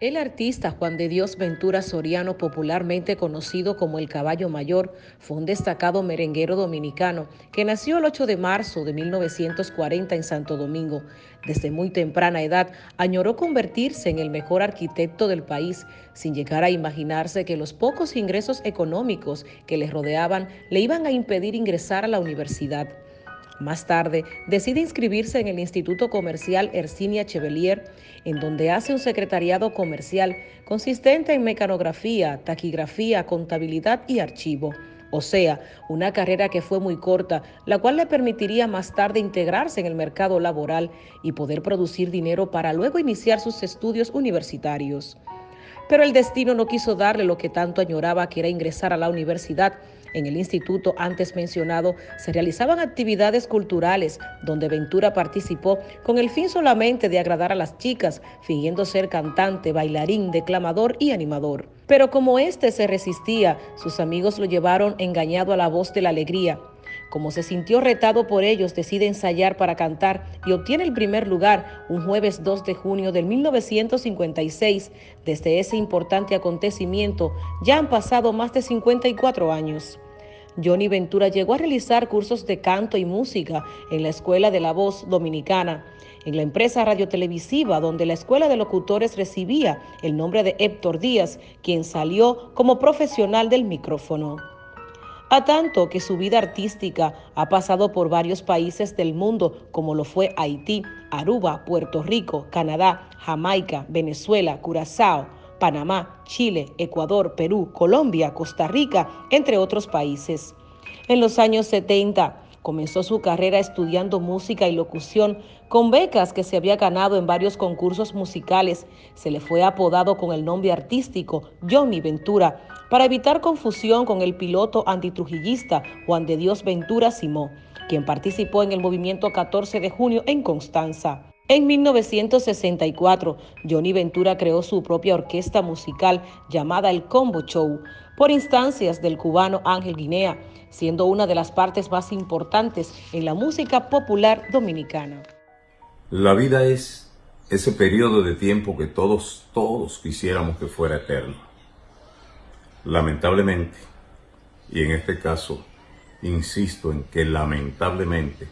El artista Juan de Dios Ventura Soriano, popularmente conocido como el Caballo Mayor, fue un destacado merenguero dominicano que nació el 8 de marzo de 1940 en Santo Domingo. Desde muy temprana edad añoró convertirse en el mejor arquitecto del país, sin llegar a imaginarse que los pocos ingresos económicos que le rodeaban le iban a impedir ingresar a la universidad. Más tarde, decide inscribirse en el Instituto Comercial Ercinia Chevelier, en donde hace un secretariado comercial consistente en mecanografía, taquigrafía, contabilidad y archivo. O sea, una carrera que fue muy corta, la cual le permitiría más tarde integrarse en el mercado laboral y poder producir dinero para luego iniciar sus estudios universitarios. Pero el destino no quiso darle lo que tanto añoraba, que era ingresar a la universidad en el instituto antes mencionado se realizaban actividades culturales donde Ventura participó con el fin solamente de agradar a las chicas, fingiendo ser cantante, bailarín, declamador y animador. Pero como éste se resistía, sus amigos lo llevaron engañado a la voz de la alegría como se sintió retado por ellos, decide ensayar para cantar y obtiene el primer lugar un jueves 2 de junio del 1956. Desde ese importante acontecimiento ya han pasado más de 54 años. Johnny Ventura llegó a realizar cursos de canto y música en la Escuela de la Voz Dominicana, en la empresa radiotelevisiva donde la Escuela de Locutores recibía el nombre de Héctor Díaz, quien salió como profesional del micrófono a tanto que su vida artística ha pasado por varios países del mundo, como lo fue Haití, Aruba, Puerto Rico, Canadá, Jamaica, Venezuela, Curazao, Panamá, Chile, Ecuador, Perú, Colombia, Costa Rica, entre otros países. En los años 70, Comenzó su carrera estudiando música y locución con becas que se había ganado en varios concursos musicales. Se le fue apodado con el nombre artístico Johnny Ventura para evitar confusión con el piloto antitrujillista Juan de Dios Ventura Simó, quien participó en el movimiento 14 de junio en Constanza. En 1964, Johnny Ventura creó su propia orquesta musical llamada El Combo Show, por instancias del cubano Ángel Guinea, siendo una de las partes más importantes en la música popular dominicana. La vida es ese periodo de tiempo que todos, todos quisiéramos que fuera eterno. Lamentablemente, y en este caso, insisto en que lamentablemente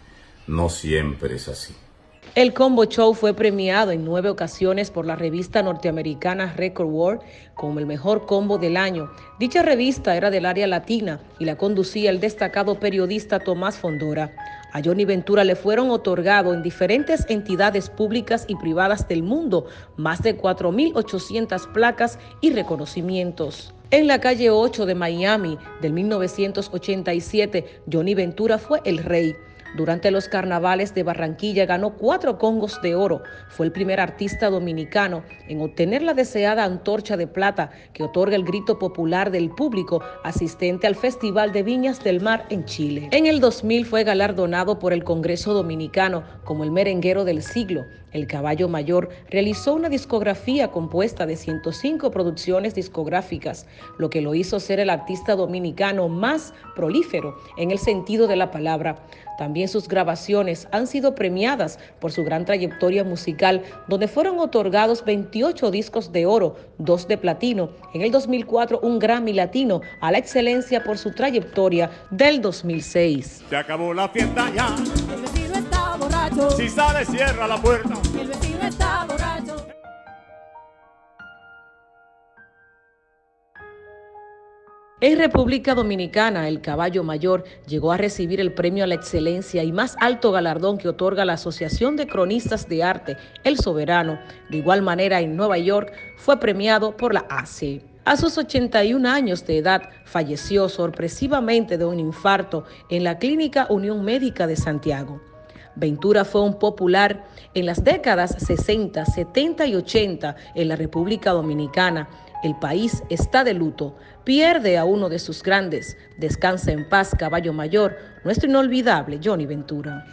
no siempre es así. El Combo Show fue premiado en nueve ocasiones por la revista norteamericana Record World como el mejor combo del año. Dicha revista era del área latina y la conducía el destacado periodista Tomás Fondora. A Johnny Ventura le fueron otorgados en diferentes entidades públicas y privadas del mundo más de 4.800 placas y reconocimientos. En la calle 8 de Miami del 1987, Johnny Ventura fue el rey. Durante los carnavales de Barranquilla ganó cuatro congos de oro. Fue el primer artista dominicano en obtener la deseada antorcha de plata que otorga el grito popular del público asistente al Festival de Viñas del Mar en Chile. En el 2000 fue galardonado por el Congreso Dominicano como el merenguero del siglo. El Caballo Mayor realizó una discografía compuesta de 105 producciones discográficas, lo que lo hizo ser el artista dominicano más prolífero en el sentido de la palabra. También sus grabaciones han sido premiadas por su gran trayectoria musical, donde fueron otorgados 28 discos de oro, dos de platino, en el 2004 un Grammy Latino a la excelencia por su trayectoria del 2006. Se acabó la fiesta ya. El vecino está borracho. Si sale, cierra la puerta. En República Dominicana, el caballo mayor llegó a recibir el premio a la excelencia y más alto galardón que otorga la Asociación de Cronistas de Arte, El Soberano. De igual manera, en Nueva York fue premiado por la ACE. A sus 81 años de edad, falleció sorpresivamente de un infarto en la Clínica Unión Médica de Santiago. Ventura fue un popular en las décadas 60, 70 y 80 en la República Dominicana. El país está de luto, pierde a uno de sus grandes. Descansa en paz, caballo mayor, nuestro inolvidable Johnny Ventura.